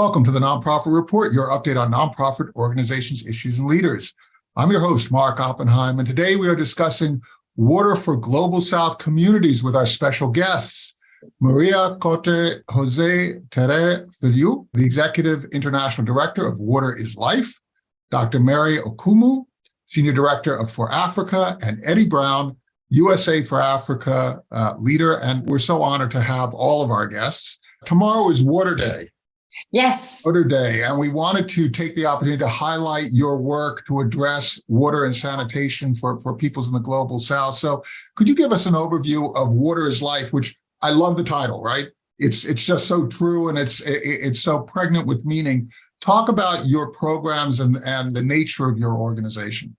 Welcome to the Nonprofit Report, your update on nonprofit organizations, issues, and leaders. I'm your host, Mark Oppenheim, and today we are discussing water for Global South communities with our special guests, Maria Cote Jose Tere Filiu, the Executive International Director of Water is Life, Dr. Mary Okumu, Senior Director of For Africa, and Eddie Brown, USA for Africa uh, leader. And we're so honored to have all of our guests. Tomorrow is Water Day. Yes. Water Day, and we wanted to take the opportunity to highlight your work to address water and sanitation for, for peoples in the global south. So could you give us an overview of Water is Life, which I love the title, right? It's it's just so true and it's it, it's so pregnant with meaning. Talk about your programs and, and the nature of your organization.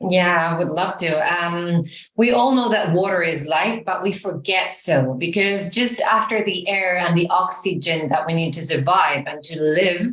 Yeah, I would love to. Um, we all know that water is life, but we forget so because just after the air and the oxygen that we need to survive and to live,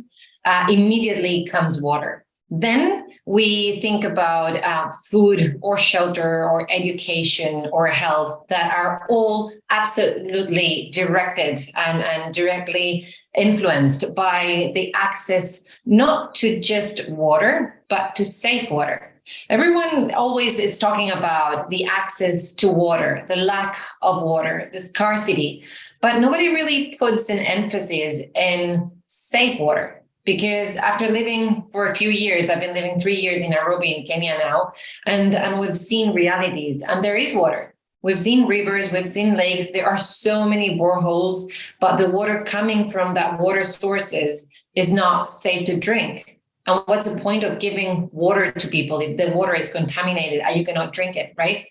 uh, immediately comes water. Then we think about uh, food or shelter or education or health that are all absolutely directed and, and directly influenced by the access not to just water, but to safe water. Everyone always is talking about the access to water, the lack of water, the scarcity, but nobody really puts an emphasis in safe water because after living for a few years, I've been living three years in Nairobi in Kenya now, and, and we've seen realities and there is water. We've seen rivers, we've seen lakes, there are so many boreholes, but the water coming from that water sources is not safe to drink. And what's the point of giving water to people if the water is contaminated and you cannot drink it, right?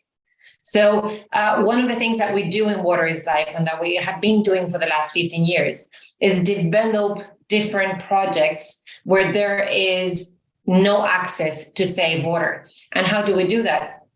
So uh, one of the things that we do in Water is Life and that we have been doing for the last 15 years is develop different projects where there is no access to safe water. And how do we do that?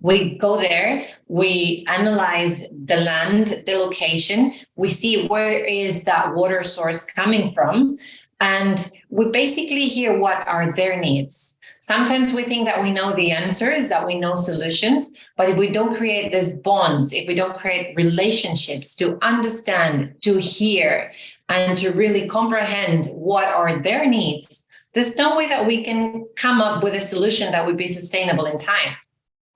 We go there, we analyze the land, the location, we see where is that water source coming from, and we basically hear what are their needs. Sometimes we think that we know the answers, that we know solutions, but if we don't create these bonds, if we don't create relationships to understand, to hear, and to really comprehend what are their needs, there's no way that we can come up with a solution that would be sustainable in time.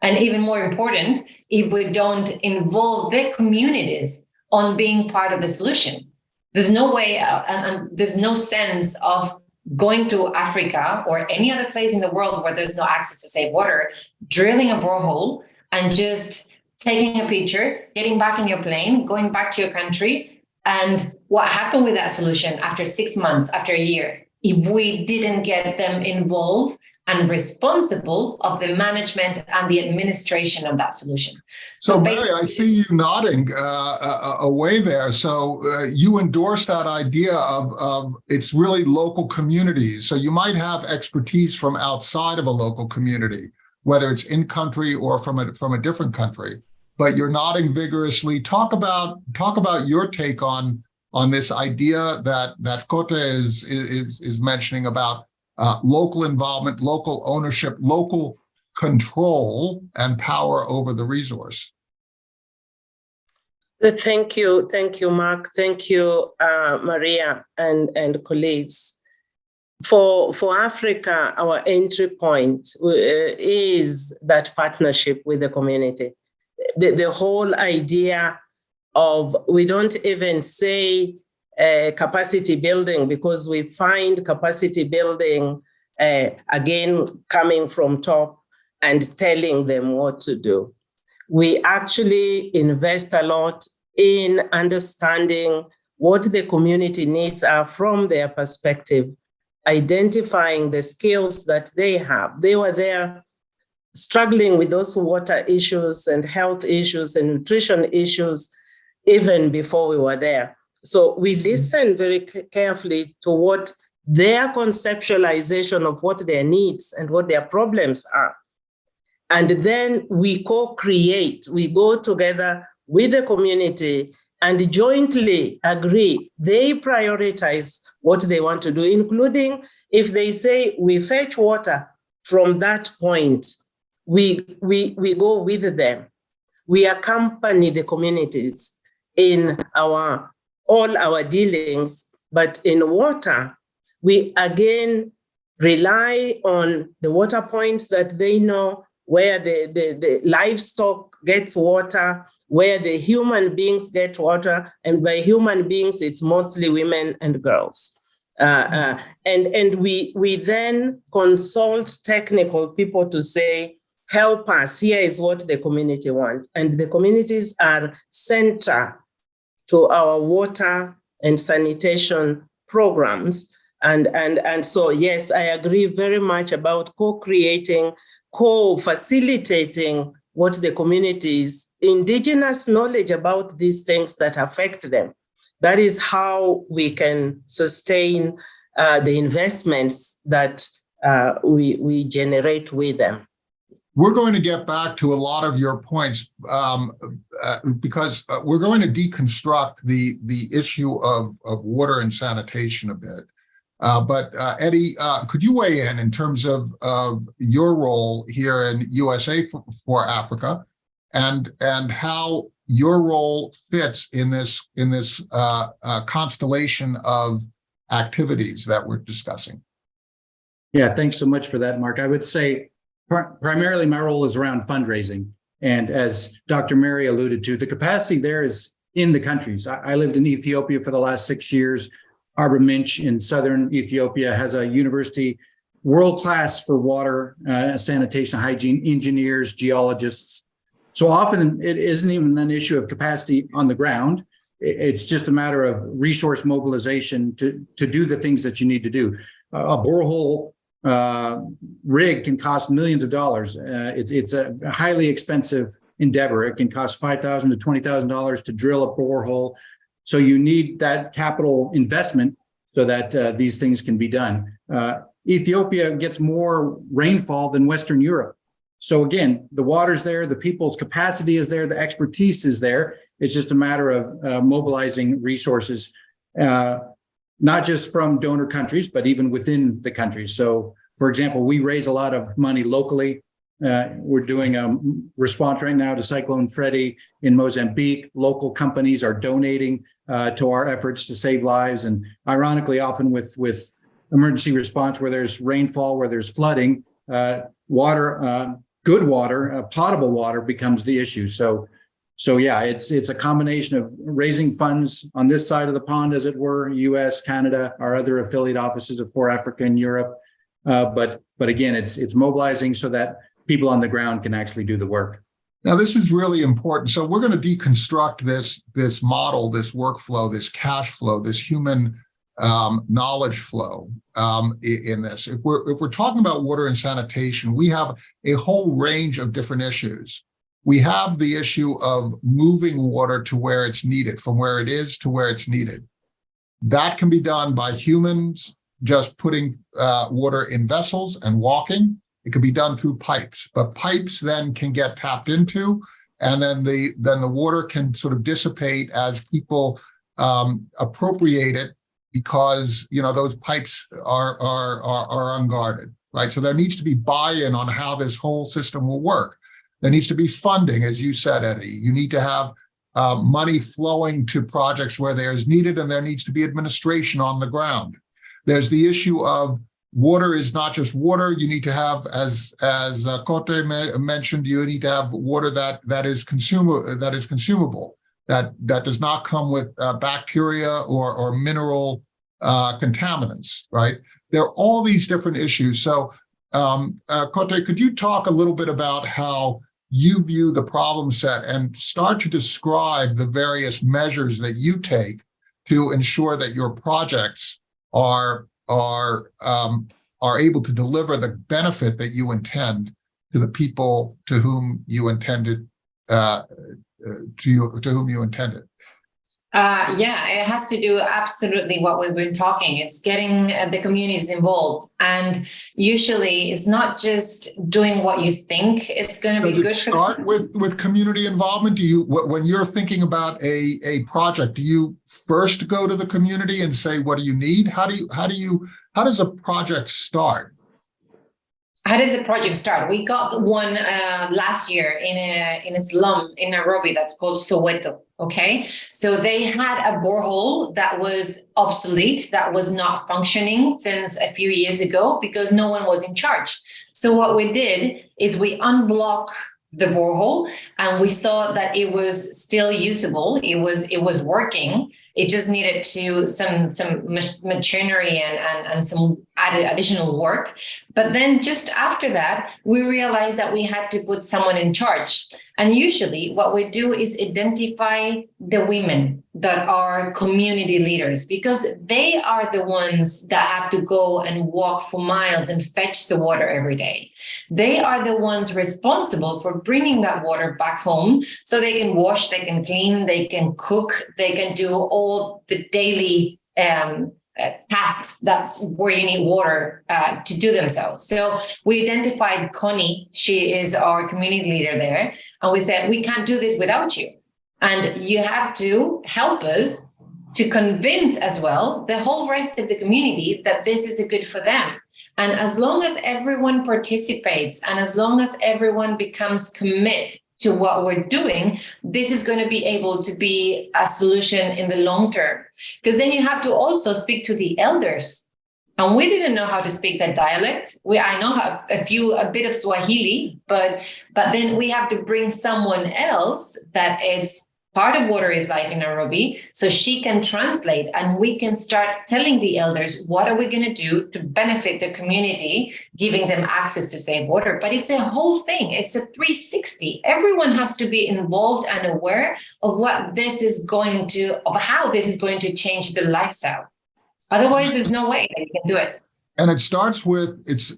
And even more important, if we don't involve the communities on being part of the solution. There's no way uh, and, and there's no sense of going to Africa or any other place in the world where there's no access to safe water, drilling a borehole and just taking a picture, getting back in your plane, going back to your country. And what happened with that solution after six months, after a year, if we didn't get them involved and responsible of the management and the administration of that solution. So, so Mary, I see you nodding uh, uh, away there. So uh, you endorse that idea of, of it's really local communities. So you might have expertise from outside of a local community, whether it's in country or from a, from a different country. But you're nodding vigorously. Talk about talk about your take on on this idea that that Cote is is is mentioning about uh, local involvement, local ownership, local control and power over the resource. Thank you. Thank you, Mark. Thank you, uh, Maria and, and colleagues. For, for Africa, our entry point uh, is that partnership with the community. The, the whole idea of, we don't even say capacity building because we find capacity building uh, again coming from top and telling them what to do. We actually invest a lot in understanding what the community needs are from their perspective, identifying the skills that they have. They were there struggling with those water issues and health issues and nutrition issues even before we were there. So we listen very carefully to what their conceptualization of what their needs and what their problems are. And then we co-create, we go together with the community and jointly agree, they prioritize what they want to do, including if they say we fetch water from that point, we, we, we go with them. We accompany the communities in our all our dealings But in water, we again rely on the water points that they know where the, the, the livestock gets water, where the human beings get water, and by human beings, it's mostly women and girls. Uh, uh, and and we we then consult technical people to say, help us. Here is what the community want, and the communities are center to our water and sanitation programs. And and and so yes, I agree very much about co-creating, co-facilitating what the communities indigenous knowledge about these things that affect them that is how we can sustain uh, the investments that uh, we, we generate with them. We're going to get back to a lot of your points um, uh, because uh, we're going to deconstruct the the issue of, of water and sanitation a bit. Uh, but uh, Eddie, could you weigh in in terms of, of your role here in USA for, for Africa and and how your role fits in this in this uh, uh, constellation of activities that we're discussing. Yeah, thanks so much for that, Mark. I would say primarily my role is around fundraising. And as Dr. Mary alluded to, the capacity there is in the countries. I, I lived in Ethiopia for the last six years. Arba Minch in southern Ethiopia has a university world class for water, uh, sanitation, hygiene engineers, geologists, so often it isn't even an issue of capacity on the ground. It's just a matter of resource mobilization to, to do the things that you need to do. a borehole uh, rig can cost millions of dollars. Uh, it, it's a highly expensive endeavor. It can cost $5,000 to $20,000 to drill a borehole. So you need that capital investment so that uh, these things can be done. Uh, Ethiopia gets more rainfall than Western Europe. So again, the water's there, the people's capacity is there, the expertise is there. It's just a matter of uh, mobilizing resources, uh, not just from donor countries, but even within the countries. So for example, we raise a lot of money locally. Uh, we're doing a response right now to Cyclone Freddy in Mozambique. Local companies are donating uh, to our efforts to save lives. And ironically, often with, with emergency response where there's rainfall, where there's flooding, uh, water uh, good water, uh, potable water becomes the issue. So, so yeah, it's it's a combination of raising funds on this side of the pond, as it were, U.S., Canada, our other affiliate offices of for Africa and Europe. Uh, but but again, it's it's mobilizing so that people on the ground can actually do the work. Now, this is really important. So we're going to deconstruct this this model, this workflow, this cash flow, this human um, knowledge flow um, in this. If we're, if we're talking about water and sanitation, we have a whole range of different issues. We have the issue of moving water to where it's needed, from where it is to where it's needed. That can be done by humans just putting uh, water in vessels and walking. It could be done through pipes, but pipes then can get tapped into, and then the then the water can sort of dissipate as people um, appropriate it because you know those pipes are, are are are unguarded, right? So there needs to be buy-in on how this whole system will work. There needs to be funding, as you said, Eddie. You need to have uh, money flowing to projects where there's needed, and there needs to be administration on the ground. There's the issue of water is not just water. You need to have, as as uh, Kote mentioned, you need to have water that that is consumer that is consumable that that does not come with uh, bacteria or, or mineral uh, contaminants, right? There are all these different issues. So, um, uh, Kote, could you talk a little bit about how you view the problem set and start to describe the various measures that you take to ensure that your projects are are um, are able to deliver the benefit that you intend to the people to whom you intended uh, to you to whom you intended? Uh, yeah, it has to do absolutely what we've been talking. It's getting uh, the communities involved, and usually it's not just doing what you think it's going to be Does good. It start with with community involvement. Do you when you're thinking about a a project, do you first go to the community and say, "What do you need?" How do you how do you how does a project start? How does the project start? We got one uh, last year in a in a slum in Nairobi that's called Soweto. Okay, so they had a borehole that was obsolete, that was not functioning since a few years ago because no one was in charge. So what we did is we unblock the borehole and we saw that it was still usable. It was it was working it just needed to some some machinery and, and, and some added additional work. But then just after that, we realized that we had to put someone in charge. And usually what we do is identify the women that are community leaders because they are the ones that have to go and walk for miles and fetch the water every day. They are the ones responsible for bringing that water back home so they can wash, they can clean, they can cook, they can do all the daily um, uh, tasks that where you need water uh, to do themselves. So we identified Connie, she is our community leader there, and we said, we can't do this without you. And you have to help us to convince as well the whole rest of the community that this is a good for them. And as long as everyone participates and as long as everyone becomes commit to what we're doing, this is going to be able to be a solution in the long term. Because then you have to also speak to the elders. And we didn't know how to speak that dialect. We I know how, a few a bit of Swahili, but but then we have to bring someone else that is part of water is life in Nairobi, so she can translate and we can start telling the elders what are we going to do to benefit the community, giving them access to safe water. But it's a whole thing. It's a 360. Everyone has to be involved and aware of what this is going to, of how this is going to change the lifestyle. Otherwise, there's no way that you can do it. And it starts with it's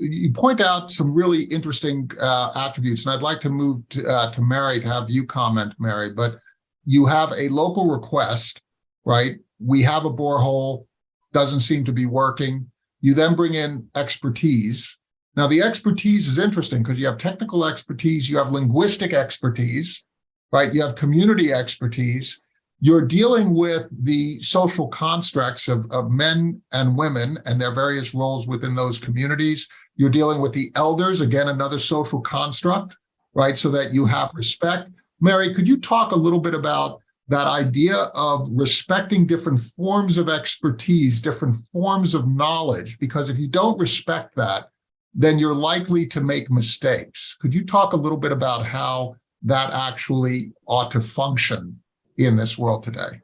you point out some really interesting uh, attributes, and I'd like to move to, uh, to Mary to have you comment, Mary. But you have a local request, right? We have a borehole, doesn't seem to be working. You then bring in expertise. Now, the expertise is interesting because you have technical expertise, you have linguistic expertise, right? You have community expertise, you're dealing with the social constructs of, of men and women and their various roles within those communities. You're dealing with the elders, again, another social construct, right? So that you have respect. Mary, could you talk a little bit about that idea of respecting different forms of expertise, different forms of knowledge? Because if you don't respect that, then you're likely to make mistakes. Could you talk a little bit about how that actually ought to function in this world today.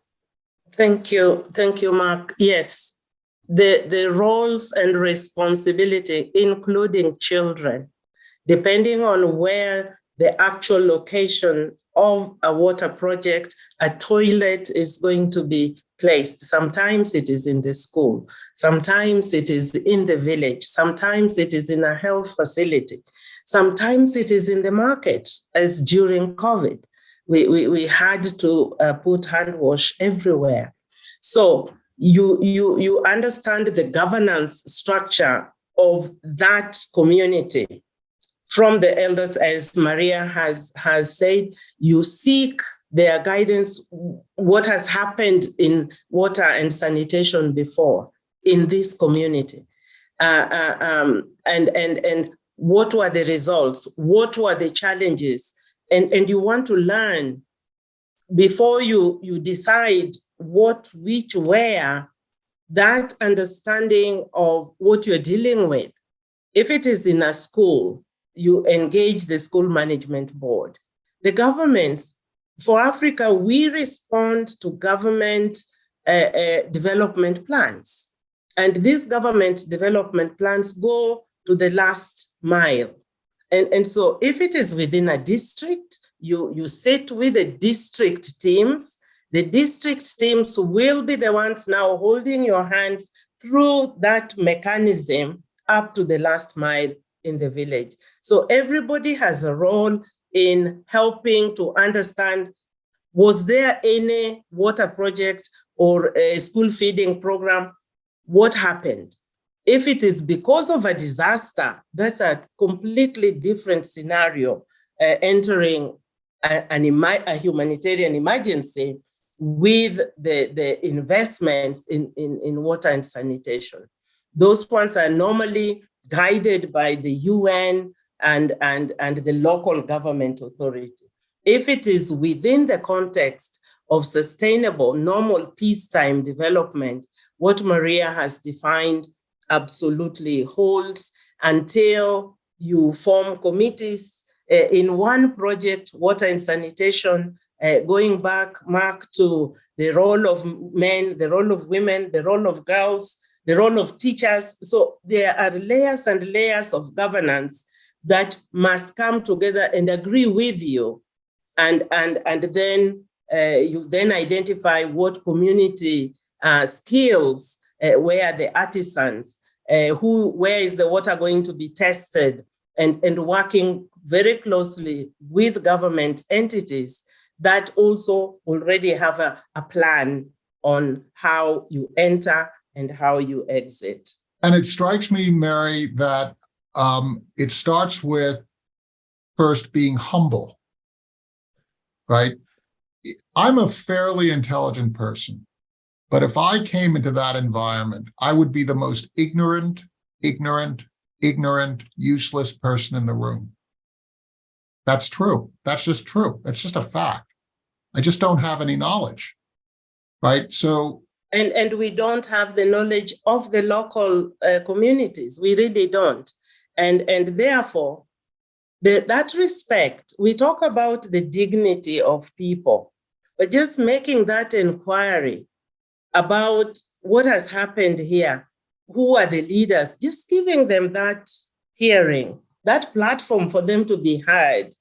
Thank you. Thank you, Mark. Yes, the, the roles and responsibility, including children, depending on where the actual location of a water project, a toilet is going to be placed. Sometimes it is in the school, sometimes it is in the village, sometimes it is in a health facility, sometimes it is in the market, as during COVID we, we, we had to uh, put hand wash everywhere. So you, you, you understand the governance structure of that community from the elders, as Maria has, has said, you seek their guidance, what has happened in water and sanitation before in this community. Uh, uh, um, and, and, and what were the results? What were the challenges? and, and you want to learn before you, you decide what, which, where, that understanding of what you're dealing with. If it is in a school, you engage the school management board. The governments, for Africa, we respond to government uh, uh, development plans. And these government development plans go to the last mile. And, and so if it is within a district, you, you sit with the district teams. The district teams will be the ones now holding your hands through that mechanism up to the last mile in the village. So everybody has a role in helping to understand, was there any water project or a school feeding program? What happened? If it is because of a disaster, that's a completely different scenario uh, entering a, an a humanitarian emergency with the, the investments in, in, in water and sanitation. Those ones are normally guided by the UN and, and, and the local government authority. If it is within the context of sustainable, normal peacetime development, what Maria has defined absolutely holds until you form committees uh, in one project, water and sanitation, uh, going back, Mark, to the role of men, the role of women, the role of girls, the role of teachers. So there are layers and layers of governance that must come together and agree with you. And, and, and then uh, you then identify what community uh, skills, uh, where the artisans, uh, who, where is the water going to be tested, and, and working very closely with government entities that also already have a, a plan on how you enter and how you exit. And it strikes me, Mary, that um, it starts with first being humble, right? I'm a fairly intelligent person, but if I came into that environment, I would be the most ignorant, ignorant, ignorant, useless person in the room. That's true. That's just true. That's just a fact. I just don't have any knowledge, right? So And, and we don't have the knowledge of the local uh, communities. We really don't. And, and therefore, the, that respect, we talk about the dignity of people, but just making that inquiry about what has happened here, who are the leaders, just giving them that hearing, that platform for them to be heard,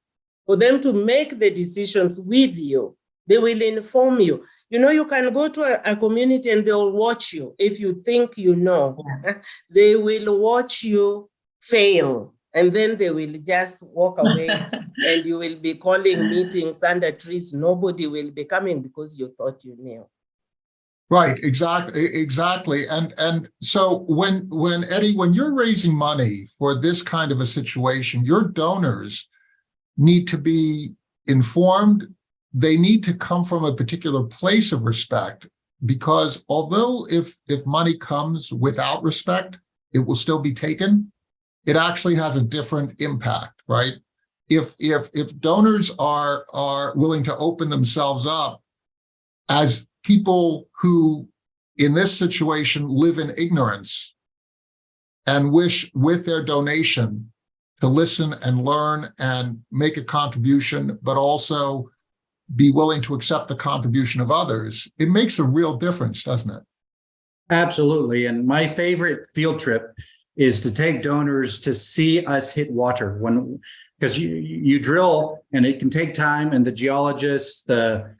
for them to make the decisions with you. They will inform you. You know, you can go to a, a community and they'll watch you if you think you know. they will watch you fail and then they will just walk away and you will be calling meetings under trees. Nobody will be coming because you thought you knew. Right, exactly, exactly. And and so when when Eddie, when you're raising money for this kind of a situation, your donors need to be informed. They need to come from a particular place of respect because although if if money comes without respect, it will still be taken. It actually has a different impact, right? If if if donors are are willing to open themselves up as people who in this situation live in ignorance and wish with their donation to listen and learn and make a contribution, but also be willing to accept the contribution of others, it makes a real difference, doesn't it? Absolutely. And my favorite field trip is to take donors to see us hit water when because you you drill and it can take time and the geologists the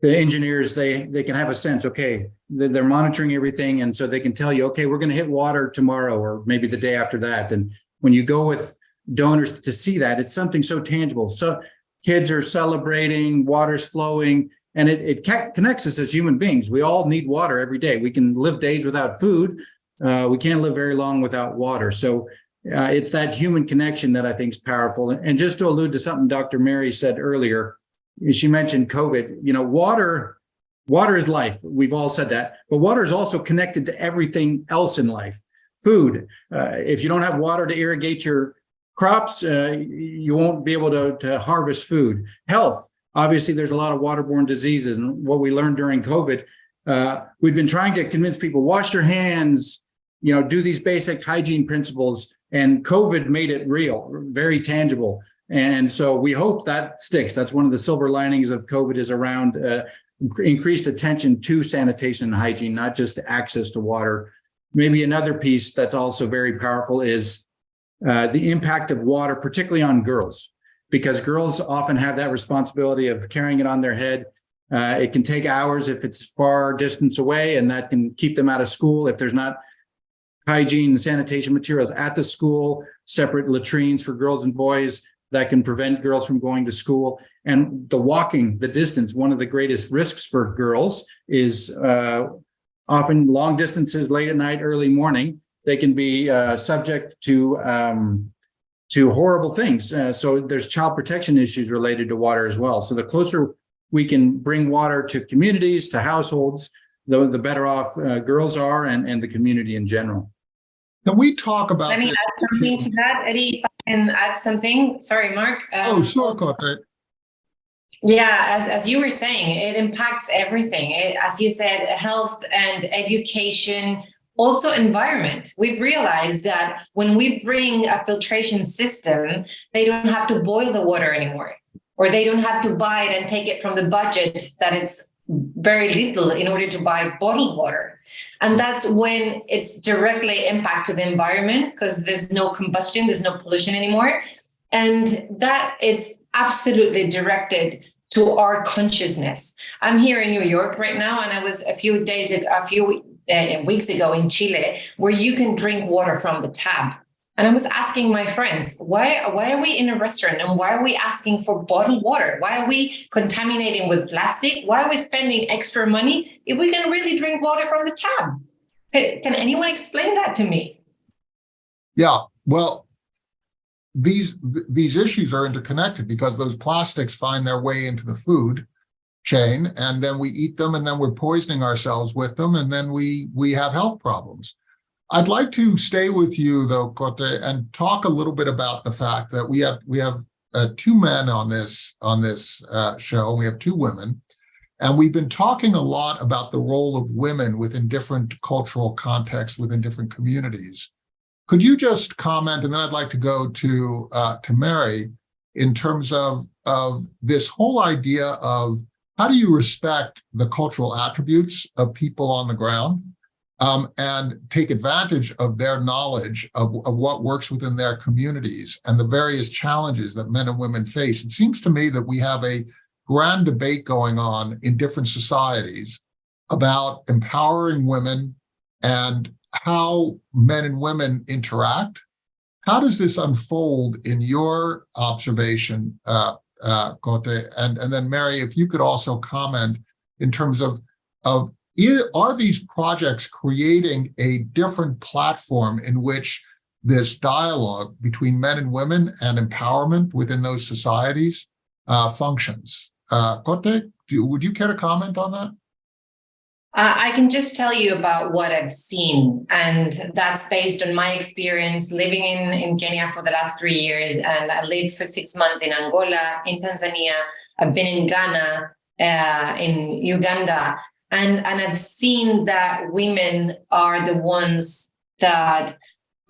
the engineers they they can have a sense okay they're monitoring everything and so they can tell you okay we're going to hit water tomorrow or maybe the day after that and when you go with donors to see that. It's something so tangible. So kids are celebrating water's flowing and it, it connects us as human beings. We all need water every day. We can live days without food. Uh, we can't live very long without water. So uh, it's that human connection that i think is powerful. And just to allude to something dr mary said earlier she mentioned COVID, you know, water, water is life. We've all said that, but water is also connected to everything else in life. Food, uh, if you don't have water to irrigate your crops, uh, you won't be able to, to harvest food. Health, obviously there's a lot of waterborne diseases and what we learned during COVID, uh, we've been trying to convince people, wash your hands, you know, do these basic hygiene principles and COVID made it real, very tangible. And so we hope that sticks. That's one of the silver linings of COVID is around uh, increased attention to sanitation and hygiene, not just access to water. Maybe another piece that's also very powerful is uh, the impact of water, particularly on girls, because girls often have that responsibility of carrying it on their head. Uh, it can take hours if it's far distance away, and that can keep them out of school if there's not hygiene and sanitation materials at the school, separate latrines for girls and boys that can prevent girls from going to school. And the walking, the distance, one of the greatest risks for girls is uh, often long distances late at night, early morning. They can be uh, subject to um, to horrible things. Uh, so there's child protection issues related to water as well. So the closer we can bring water to communities, to households, the, the better off uh, girls are and, and the community in general. Can we talk about? Let me add something to that, Eddie, if I can add something. Sorry, Mark. Oh, Um, sure, Cote. Yeah, as, as you were saying, it impacts everything. It- as you said, health and education, also environment. We've realized that when we bring a filtration system, they don't have to boil the water anymore, or they don't have to buy it and take it from the budget that it's very little in order to buy bottled water. And that's when it's directly impact to the environment because there's no combustion, there's no pollution anymore. And that it's absolutely directed to our consciousness. I'm here in New York right now, and I was a few days, ag- a few uh, weeks ago in Chile, where you can drink water from the tap. And I was asking my friends, why, why are we in a restaurant and why are we asking for bottled water? Why are we contaminating with plastic? Why are we spending extra money if we can really drink water from the tap? Can, can anyone explain that to me? Yeah, well, these, these issues are interconnected because those plastics find their way into the food chain and then we eat them and then we're poisoning ourselves with them and then we, we have health problems. I'd like to stay with you though, Cote, and talk a little bit about the fact that we have, we have uh, two men on this, on this uh, show, we have two women. And we've been talking a lot about the role of women within different cultural contexts, within different communities. Could you just comment, and then I'd like to go to uh, to Mary in terms of of this whole idea of how do you respect the cultural attributes of people on the ground um, and take advantage of their knowledge of, of what works within their communities and the various challenges that men and women face. It seems to me that we have a grand debate going on in different societies about empowering women and how men and women interact. How does this unfold in your observation, uh, uh, Cote? And, and then Mary, if you could also comment in terms of, of are these projects creating a different platform in which this dialogue between men and women and empowerment within those societies uh, functions? Uh, Cote, do, would you care to comment on that? Uh, I can just tell you about what I've seen, and that's based on my experience living in, in Kenya for the last three years. And I lived for six months in Angola, in Tanzania. I've been in Ghana, uh, in Uganda, and, and I've seen that women are the ones that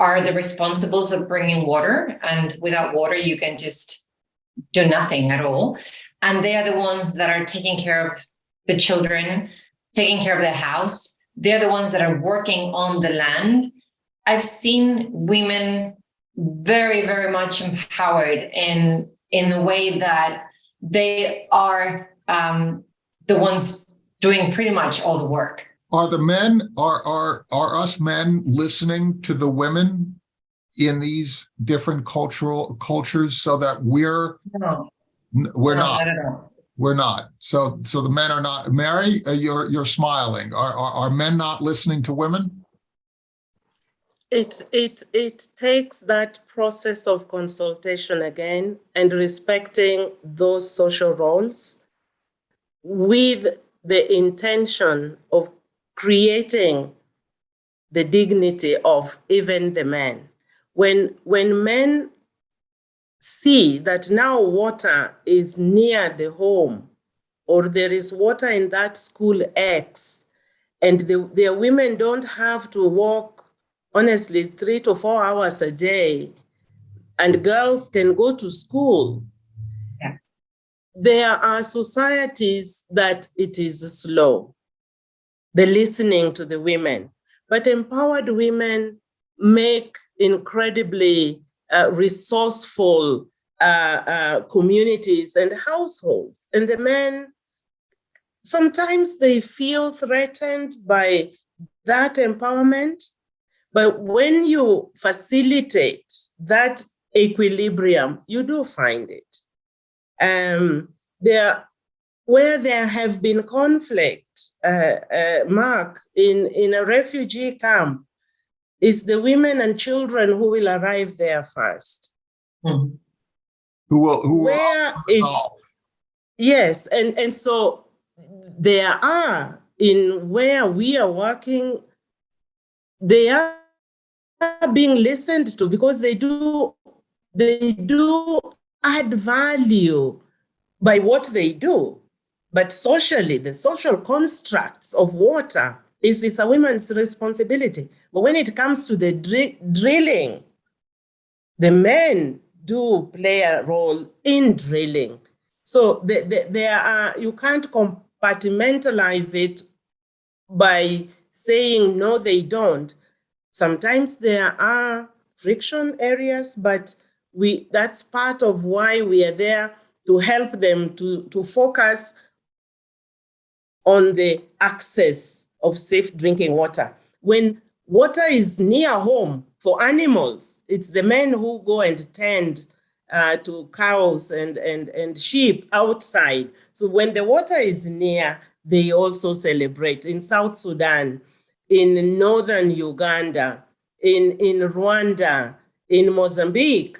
are the responsibles of bringing water. And without water, you can just do nothing at all. And they are the ones that are taking care of the children, taking care of the house. They're the ones that are working on the land. I've seen women very, very much empowered in in the way that they are um, the ones doing pretty much all the work. Are the men, are, are, are us men listening to the women in these different cultural cultures so that we're, No, we're no, not. We're not. So, so the men are not, Mary, uh, you're, you're smiling. Are, are, are men not listening to women? It, it, it takes that process of consultation again and respecting those social roles with the intention of creating the dignity of even the men. When, when men see that now water is near the home or there is water in that school X and the, their women don't have to walk honestly three to four hours a day and girls can go to school Yeah. there are societies that it is slow the listening to the women but empowered women make incredibly resourceful uh, uh, communities and households and the men sometimes they feel threatened by that empowerment but when you facilitate that equilibrium, you do find it. Um, there, where there have been conflict, uh, uh, Mark, in, in a refugee camp, is the women and children who will arrive there first. Mhm. Who will, who will it. Yes, and, and so there are in where we are working, they are being listened to because they do they do add value by what they do. But socially, the social constructs of water is, is a woman's responsibility. But when it comes to the dri- drilling, the men do play a role in drilling. So the, there are, you can't compartmentalize it by saying no, they don't. Sometimes there are friction areas, but we that's part of why we are there to help them to, to focus on the access of safe drinking water. When water is near home for animals, it's the men who go and tend uh, to cows and, and, and sheep outside. So when the water is near, they also celebrate. In South Sudan, in northern Uganda, in, in Rwanda, in Mozambique,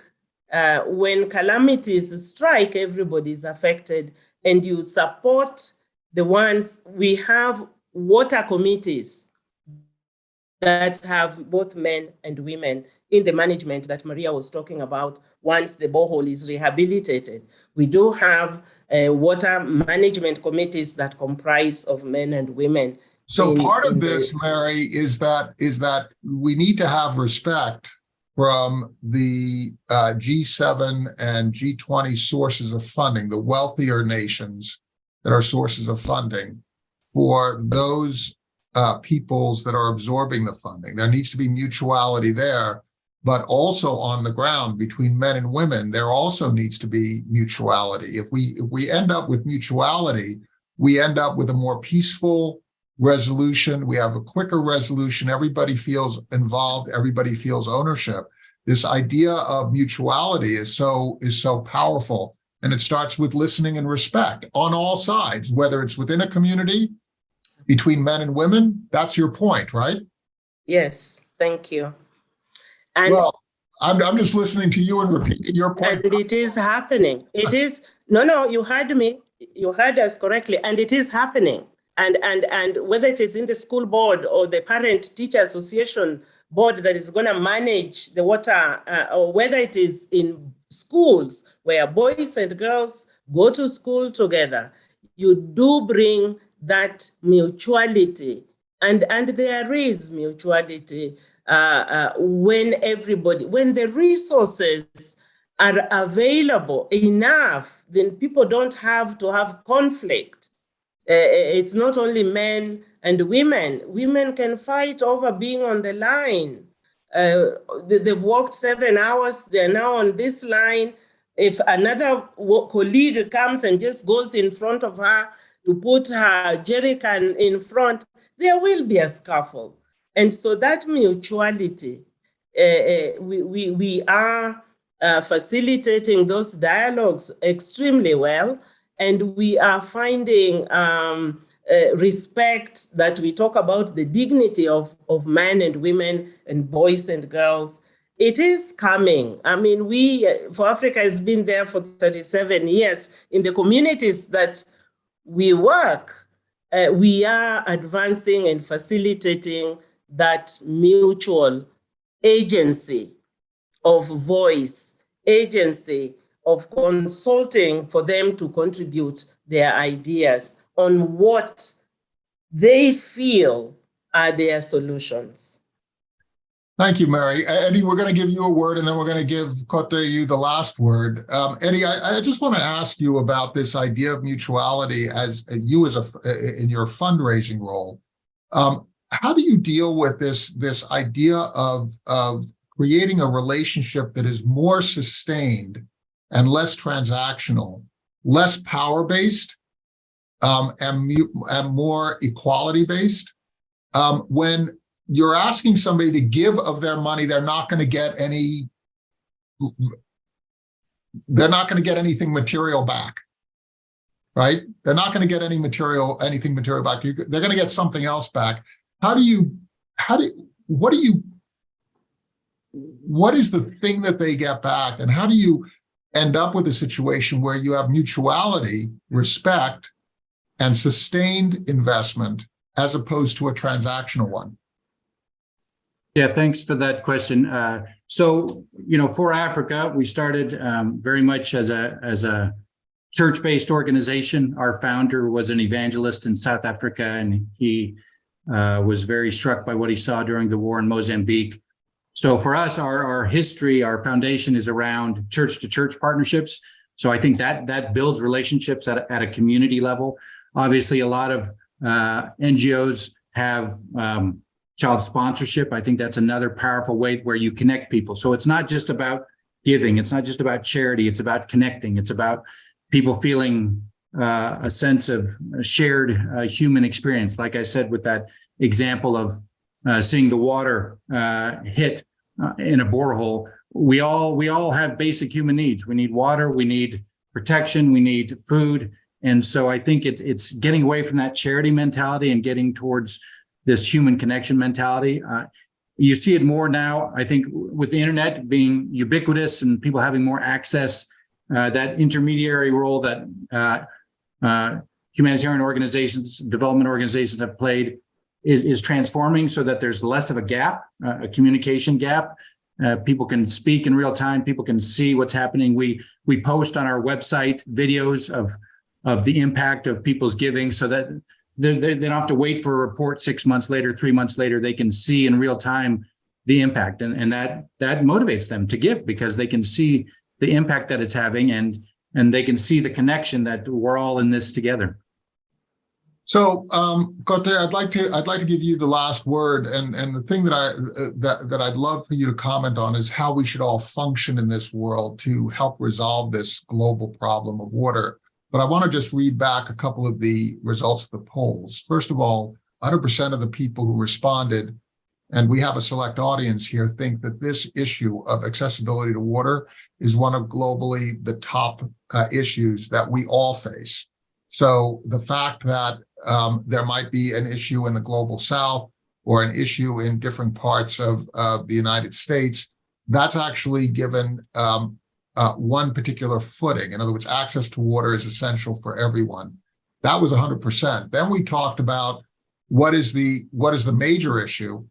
uh, when calamities strike, everybody is affected, and you support the ones we have water committees that have both men and women in the management that Maria was talking about once the borehole is rehabilitated. We do have uh, water management committees that comprise of men and women. So in- part of the- this, Mary, is that, is that we need to have respect from the uh, G7 and G20 sources of funding, the wealthier nations that are sources of funding for those uh, peoples that are absorbing the funding. There needs to be mutuality there, but also on the ground between men and women, there also needs to be mutuality. If we, if we end up with mutuality, we end up with a more peaceful resolution. We have a quicker resolution. Everybody feels involved. Everybody feels ownership. This idea of mutuality is so is so powerful. And it starts with listening and respect on all sides, whether it's within a community, between men and women. That's your point, right? Yes, thank you. And Well, I'm, I'm just listening to you and repeating your point. And it is happening. It is, no, no, you heard me. You heard us correctly. And it is happening. And, and, and whether it is in the school board or the parent teacher association board that is going to manage the water, uh, or whether it is in schools where boys and girls go to school together, you do bring that mutuality. And, and there is mutuality uh, uh, when everybody, when the resources are available enough, then people don't have to have conflict. Uh, it's not only men and women. Women can fight over being on the line. Uh, they, they've worked seven hours, they're now on this line. If another colleague comes and just goes in front of her to put her jerry can in front, there will be a scuffle. And so that mutuality, uh, we, we, we are uh, facilitating those dialogues extremely well. And we are finding um, uh, respect that we talk about the dignity of, of men and women and boys and girls. It is coming. I mean, we, for Africa, has been there for 37 years in the communities that we work. Uh, we are advancing and facilitating that mutual agency of voice, agency of consulting for them to contribute their ideas on what they feel are their solutions. Thank you, Mary. Uh, Eddie, we're going to give you a word and then we're going to give Kote you the last word. Um, Eddie, I, I just want to ask you about this idea of mutuality as uh, you as a uh, in your fundraising role. Um, how do you deal with this this idea of of creating a relationship that is more sustained and less transactional, less power based, um, and, and more equality based? Um, when you're asking somebody to give of their money, they're not going to get any, they're not going to get anything material back. Right? They're not going to get any material, anything material back. You- They're going to get something else back. How do you, how do, what do you, what is the thing that they get back? And how do you end up with a situation where you have mutuality, respect, and sustained investment as opposed to a transactional one? Yeah, thanks for that question. Uh, so, you know, for Africa, we started um, very much as a as a church-based organization. Our founder was an evangelist in South Africa, and he uh, was very struck by what he saw during the war in Mozambique. So for us, our our history, our foundation is around church-to-church partnerships. So I think that that builds relationships at a, at a community level. Obviously, a lot of uh, NGOs have um, child sponsorship. I think that's another powerful way where you connect people. So it's not just about giving. It's not just about charity. It's about connecting. It's about people feeling uh, a sense of shared uh, human experience. Like I said, with that example of uh, seeing the water uh, hit uh, in a borehole, we all we all have basic human needs. We need water. We need protection. We need food. And so I think it, it's getting away from that charity mentality and getting towards this human connection mentality. Uh, you see it more now, I think, with the internet being ubiquitous and people having more access, uh, that intermediary role that uh, uh, humanitarian organizations, development organizations have played is, is transforming so that there's less of a gap, uh, a communication gap. Uh, people can speak in real time. People can see what's happening. We we post on our website videos of of the impact of people's giving so that they, they, don't have to wait for a report six months later, three months later, they can see in real time the impact and, and that that motivates them to give because they can see the impact that it's having and and they can see the connection that we're all in this together. So, um, Kote, I'd like to I'd like to give you the last word, and and the thing that I uh, that that I'd love for you to comment on is how we should all function in this world to help resolve this global problem of water. But I want to just read back a couple of the results of the polls. First of all, 100% of the people who responded, and we have a select audience here, think that this issue of accessibility to water is one of globally the top uh, issues that we all face. So the fact that um, there might be an issue in the global south or an issue in different parts of uh, the United States, that's actually given um, uh, one particular footing. In other words, access to water is essential for everyone. That was 100%. Then we talked about what is the what is the major issue,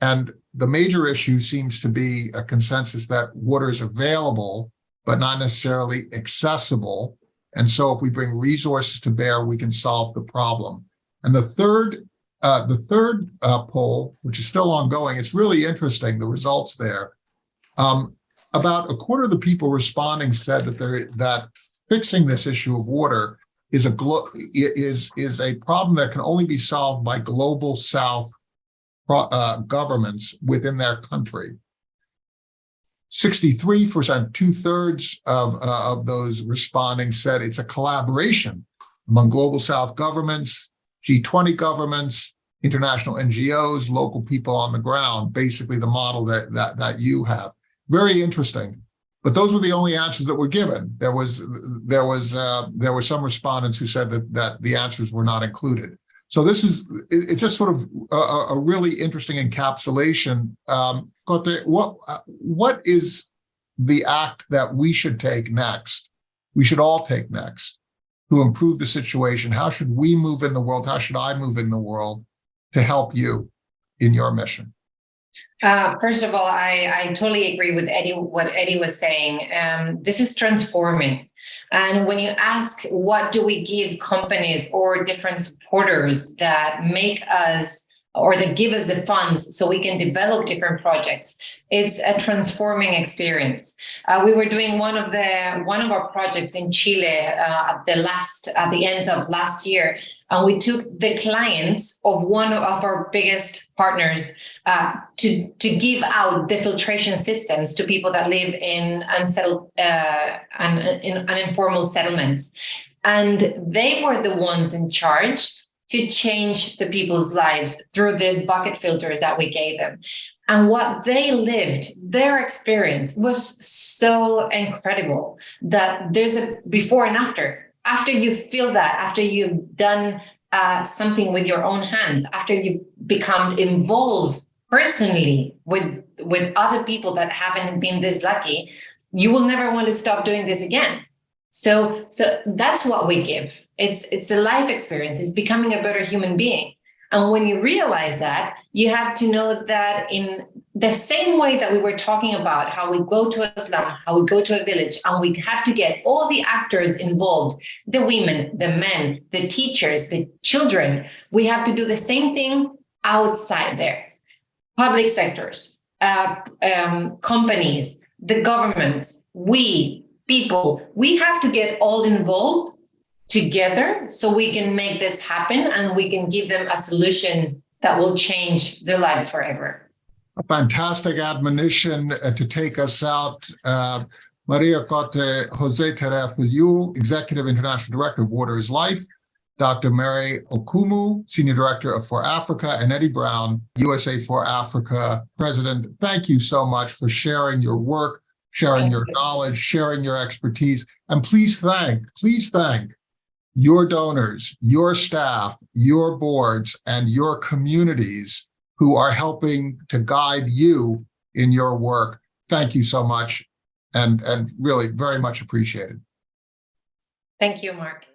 and the major issue seems to be a consensus that water is available, but not necessarily accessible. And so, if we bring resources to bear, we can solve the problem. And the third uh, the third uh, poll, which is still ongoing, it's really interesting the results there. Um, about a quarter of the people responding said that they that fixing this issue of water is a is is a problem that can only be solved by global South uh, governments within their country. 63%, two thirds of, uh, of those responding said it's a collaboration among global South governments, G20 governments, international NGOs, local people on the ground, basically the model that, that, that you have very interesting. But those were the only answers that were given. There was there was uh, there were some respondents who said that that the answers were not included. So this is it, it's just sort of a, a really interesting encapsulation. Um, what what is the act that we should take next? We should all take next to improve the situation. How should we move in the world? How should I move in the world to help you in your mission? Uh, first of all, I, I totally agree with Eddie, what Eddie was saying. Um, this is transforming. And when you ask, what do we give companies or different supporters that make us or that give us the funds so we can develop different projects. It's a transforming experience. Uh, we were doing one of the one of our projects in Chile uh, at the last at the ends of last year, and we took the clients of one of our biggest partners uh, to to give out the filtration systems to people that live in unsettled uh, and in uninformal settlements, and they were the ones in charge to change the people's lives through these bucket filters that we gave them. And what they lived, their experience was so incredible that there's a before and after. After you feel that, after you've done uh, something with your own hands, after you've become involved personally with with other people that haven't been this lucky, you will never want to stop doing this again so, so that's what we give. It's it's a life experience. It's becoming a better human being. And when you realize that, you have to know that in the same way that we were talking about how we go to a slum, how we go to a village, and we have to get all the actors involved the women, the men, the teachers, the children we have to do the same thing outside there. Public sectors, uh, um, companies, the governments, we, people, we have to get all involved together so we can make this happen and we can give them a solution that will change their lives forever. A fantastic admonition uh, to take us out. Uh, Maria Cote Jose Terefilu, Executive International Director of Water is Life, Dr. Mary Okumu, Senior Director of For Africa, and Eddie Brown, USA for Africa President. Thank you so much for sharing your work, sharing Thank your you. knowledge, sharing your expertise, and please thank, please thank your donors, your staff, your boards, and your communities who are helping to guide you in your work. Thank you so much and, and really very much appreciated. Thank you, Mark.